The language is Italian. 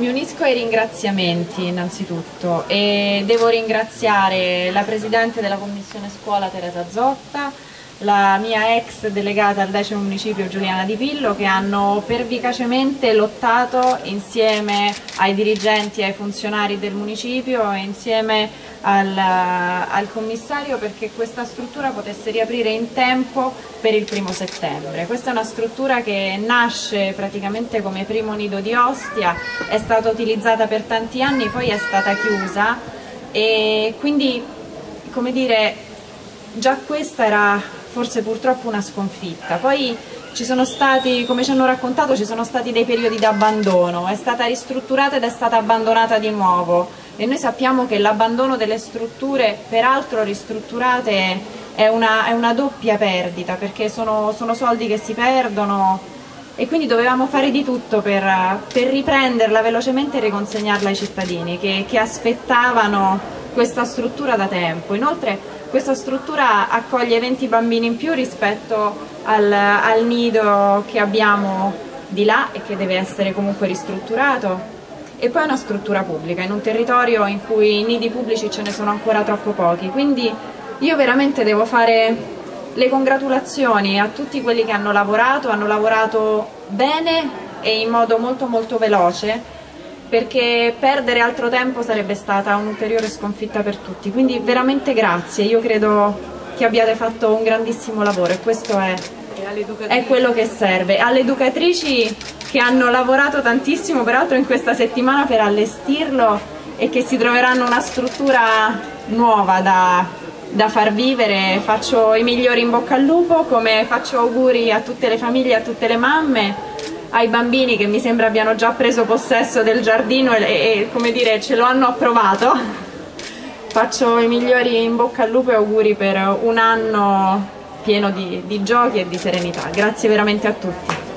Mi unisco ai ringraziamenti innanzitutto e devo ringraziare la Presidente della Commissione Scuola Teresa Zotta, la mia ex delegata al decimo municipio Giuliana Di Pillo che hanno pervicacemente lottato insieme ai dirigenti ai funzionari del municipio e insieme al, al, commissario perché questa struttura potesse riaprire in tempo per il primo settembre. Questa è una struttura che nasce praticamente come primo nido di Ostia, è stata utilizzata per tanti anni, poi è stata chiusa e quindi come dire già questa era forse purtroppo una sconfitta. Poi ci sono stati, come ci hanno raccontato, ci sono stati dei periodi di abbandono, è stata ristrutturata ed è stata abbandonata di nuovo e noi sappiamo che l'abbandono delle strutture, peraltro ristrutturate, è una, è una doppia perdita perché sono, sono, soldi che si perdono e quindi dovevamo fare di tutto per, per riprenderla velocemente e riconsegnarla ai cittadini che, che aspettavano questa struttura da tempo. Inoltre questa struttura accoglie 20 bambini in più rispetto al, al nido che abbiamo di là e che deve essere comunque ristrutturato. E poi è una struttura pubblica in un territorio in cui nidi pubblici ce ne sono ancora troppo pochi. Quindi io veramente devo fare le congratulazioni a tutti quelli che hanno lavorato, hanno lavorato bene e in modo molto molto veloce perché perdere altro tempo sarebbe stata un'ulteriore sconfitta per tutti. Quindi veramente grazie, io credo che abbiate fatto un grandissimo lavoro e questo è, è quello che serve. Alle educatrici che hanno lavorato tantissimo peraltro in questa settimana per allestirlo e che si troveranno una struttura nuova da, da far vivere, faccio i migliori in bocca al lupo, come faccio auguri a tutte le famiglie, a tutte le mamme ai bambini che mi sembra abbiano già preso possesso del giardino e, e come dire ce lo hanno approvato. Faccio i migliori in bocca al lupo e auguri per un anno pieno di, di giochi e di serenità. Grazie veramente a tutti